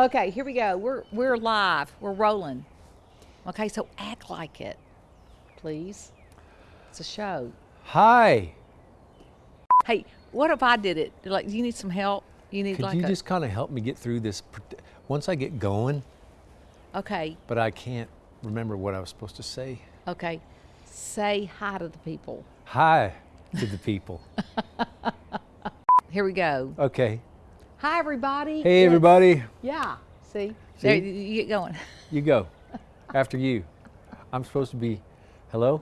Okay, here we go. We're we're live. We're rolling. Okay, so act like it, please. It's a show. Hi. Hey, what if I did it? Like, do you need some help? You need Could like you just kind of help me get through this? Once I get going, okay, but I can't remember what I was supposed to say. okay. Say hi to the people. Hi to the people. Here we go. Okay. Hi, everybody. Hey, everybody. Yeah. See, See? There, you get going. You go. After you. I'm supposed to be, hello?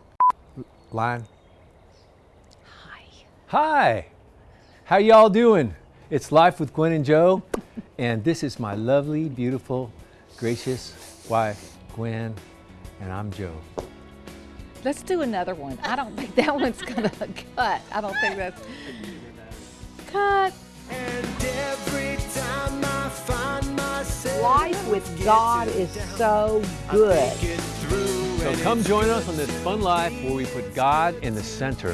Line. Hi. Hi. How y'all doing? It's Life with Gwen and Joe, and this is my lovely, beautiful, gracious wife, Gwen, and I'm Joe. Let's do another one. I don't think that one's gonna cut. I don't think that's cut. Life with God is so good. So come join us on this fun life where we put God in the center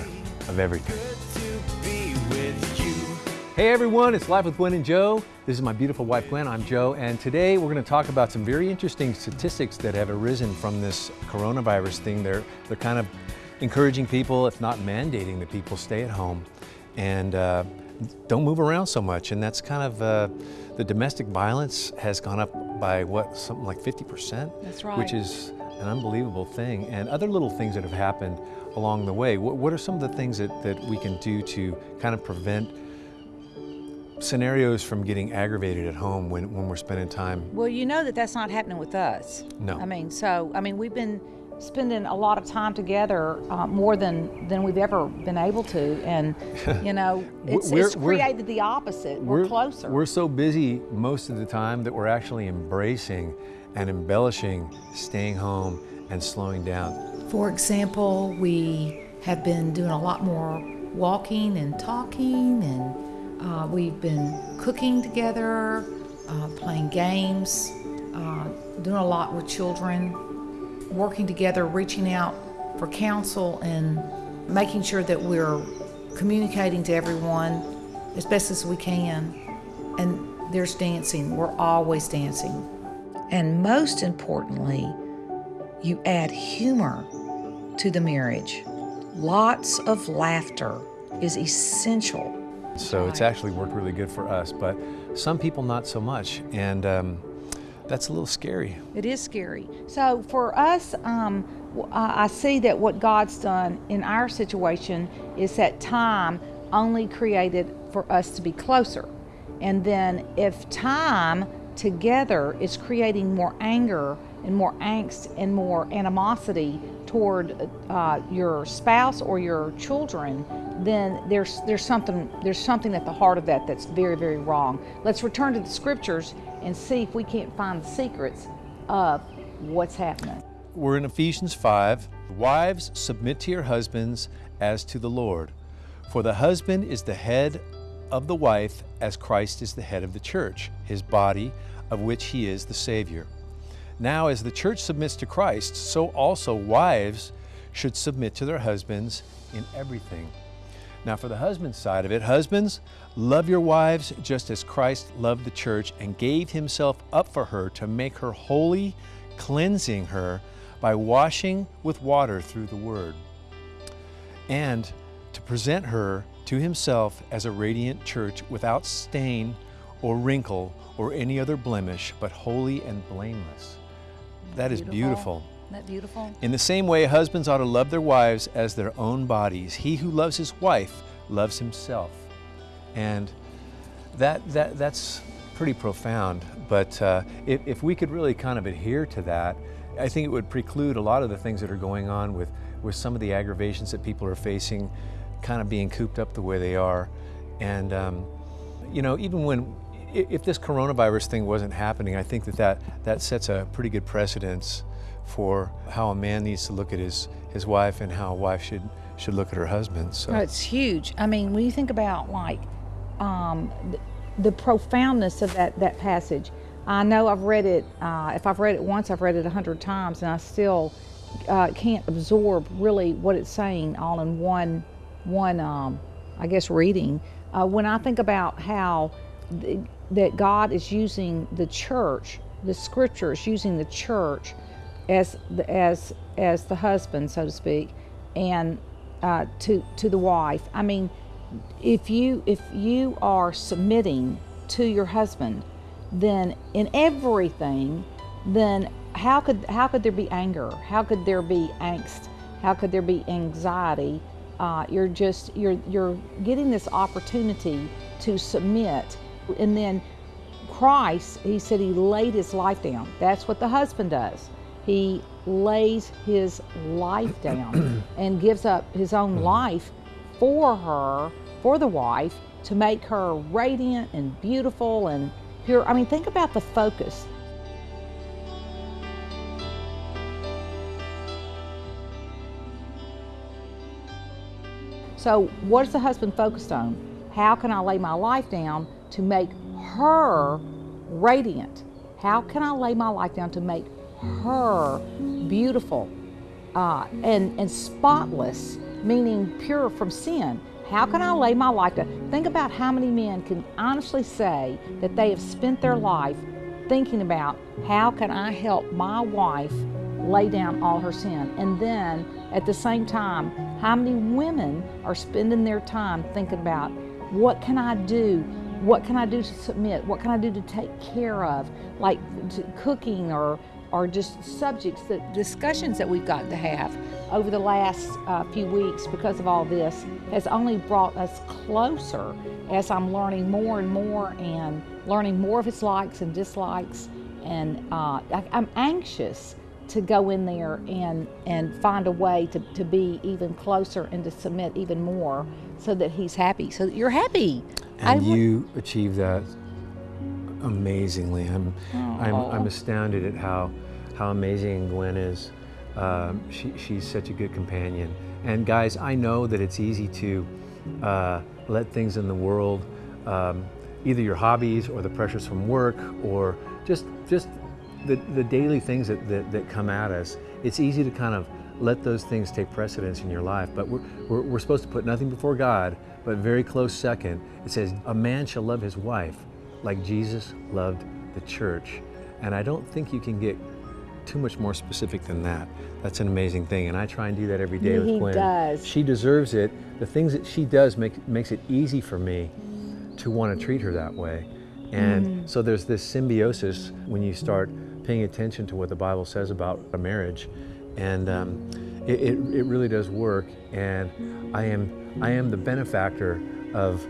of everything. Hey everyone, it's Life with Gwen and Joe. This is my beautiful wife Gwen, I'm Joe, and today we're going to talk about some very interesting statistics that have arisen from this coronavirus thing. They're, they're kind of encouraging people, if not mandating that people stay at home and uh, don't move around so much. And that's kind of, uh, the domestic violence has gone up by what, something like 50%? That's right. Which is an unbelievable thing. And other little things that have happened along the way. What, what are some of the things that, that we can do to kind of prevent scenarios from getting aggravated at home when, when we're spending time. Well, you know that that's not happening with us. No. I mean, so I mean, we've been spending a lot of time together, uh, more than than we've ever been able to, and you know, it's, it's created the opposite. We're, closer. We're so busy most of the time that we're actually embracing and embellishing staying home and slowing down. For example, we have been doing a lot more walking and talking, and uh, we've been cooking together, uh, playing games, uh, doing a lot with children, working together, reaching out for counsel, and making sure that we're communicating to everyone as best as we can. And there's dancing, we're always dancing. And most importantly, you add humor to the marriage. Lots of laughter is essential. So it's actually worked really good for us, but some people not so much. And um, that's a little scary. It is scary. So for us, um, I see that what God's done in our situation is that time only created for us to be closer. And then if time together is creating more anger and more angst and more animosity toward uh, your spouse or your children, then there's there's something there's something at the heart of that that's very very wrong. Let's return to the scriptures and see if we can't find the secrets of what's happening. We're in Ephesians 5. Wives, submit to your husbands as to the Lord. For the husband is the head of the wife, as Christ is the head of the church, his body, of which he is the Savior. Now, as the church submits to Christ, so also wives should submit to their husbands in everything. Now, for the husband's side of it, husbands, love your wives just as Christ loved the church and gave himself up for her to make her holy, cleansing her by washing with water through the word, and to present her to himself as a radiant church without stain or wrinkle or any other blemish, but holy and blameless. That is beautiful. Isn't that beautiful? In the same way, husbands ought to love their wives as their own bodies. He who loves his wife loves himself. And that, that, that's pretty profound. But uh, if, if we could really kind of adhere to that, I think it would preclude a lot of the things that are going on with, with some of the aggravations that people are facing, kind of being cooped up the way they are. And, um, you know, even when, if this coronavirus thing wasn't happening, I think that that, that sets a pretty good precedence for how a man needs to look at his, his wife and how a wife should, should look at her husband. So. No, it's huge. I mean, when you think about like um, the, profoundness of that that passage, I know I've read it. Uh, if I've read it once, I've read it a hundred times, and I still uh, can't absorb really what it's saying all in one one um, I guess reading. Uh, when I think about how the, that God is using the church, the scripture is using the church as the, as as the husband, so to speak, and uh, to to the wife. I mean, if you if you are submitting to your husband, then in everything, then how could how could there be anger? How could there be angst? How could there be anxiety? Uh, you're just you're you're getting this opportunity to submit, and then Christ, he said he laid his life down. That's what the husband does. He lays his life down and gives up his own mm. life for her, for the wife, to make her radiant and beautiful and pure. I mean, think about the focus. So, what is the husband focused on? How can I lay my life down to make her radiant? How can I lay my life down to make her beautiful uh, and, and spotless, meaning pure from sin? How can I lay my life down? Think about how many men can honestly say that they have spent their life thinking about how can I help my wife lay down all her sin. And then at the same time, how many women are spending their time thinking about what can I do? What can I do to submit? What can I do to take care of? Like cooking or or just subjects that discussions that we've got to have over the last uh, few weeks because of all this has only brought us closer as I'm learning more and more and learning more of his likes and dislikes. And uh, I, I'm anxious to go in there and and find a way to, to be even closer and to submit even more so that he's happy. So that you're happy. And wa- you achieve that amazingly. I'm, I'm, I'm astounded at how, how amazing Gwen is. Um, she, she's such a good companion. And guys, I know that it's easy to uh, let things in the world, um, either your hobbies or the pressures from work or just, just the, the daily things that, that, that come at us, it's easy to kind of let those things take precedence in your life. But we're, we're, we're supposed to put nothing before God, but very close second. It says, A man shall love his wife like Jesus loved the church. And I don't think you can get too much more specific than that. That's an amazing thing. And I try and do that every day with He Gwen. does. She deserves it. The things that she does make, makes it easy for me to want to treat her that way. And Mm-hmm. so there's this symbiosis when you start paying attention to what the Bible says about a marriage. And um, it, it, it really does work. And I am, I am the benefactor of,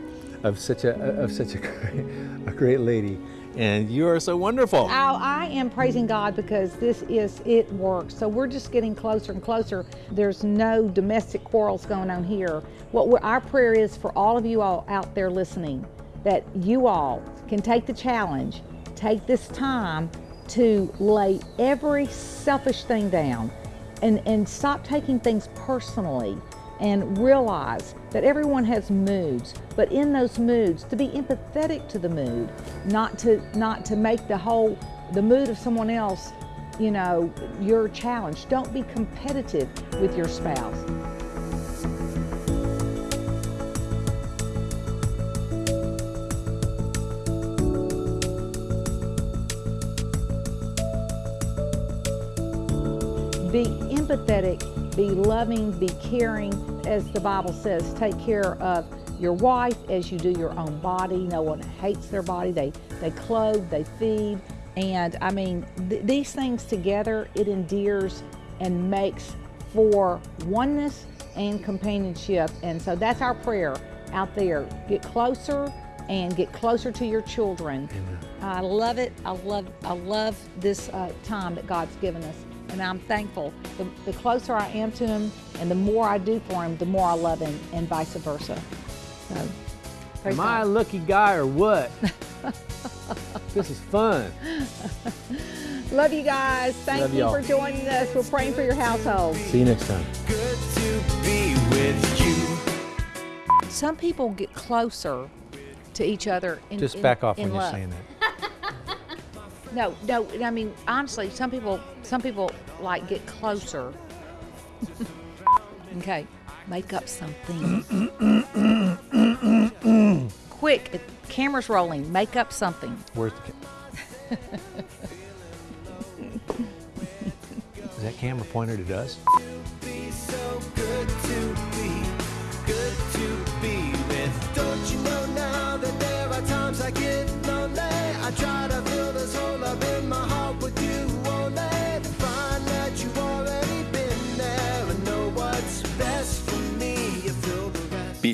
of such, a, of such a, great, a great lady. And you are so wonderful. Oh, I am praising God because this is, it works. So we're just getting closer and closer. There's no domestic quarrels going on here. What our prayer is for all of you all out there listening that you all can take the challenge, take this time to lay every selfish thing down and, and stop taking things personally and realize that everyone has moods but in those moods to be empathetic to the mood not to not to make the whole the mood of someone else you know your challenge. Don't be competitive with your spouse. Be empathetic, be loving, be caring, as the Bible says. Take care of your wife as you do your own body. No one hates their body. They they clothe, they feed, and I mean th- these things together it endears and makes for oneness and companionship. And so that's our prayer out there. Get closer and get closer to your children. I love it. I love I love this uh, time that God's given us, and I'm thankful. The, the closer I am to Him, and the more I do for Him, the more I love Him, and vice versa. So, praise Am I a lucky guy or what? this is fun. love you guys. Thank Love you for joining us. We're praying for your household. See you next time. Good to be with you. Some people get closer to each other. In, Just in- back off in when you're saying that. No, no. I mean, honestly, some people, some people like get closer. okay, make up something. Quick, camera's rolling. Make up something. Where's the? camera? Is that camera pointed at us?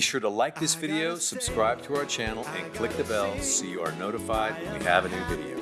Be sure to like this video, subscribe to our channel, and click the bell so you are notified when we have a new video.